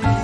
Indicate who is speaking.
Speaker 1: body.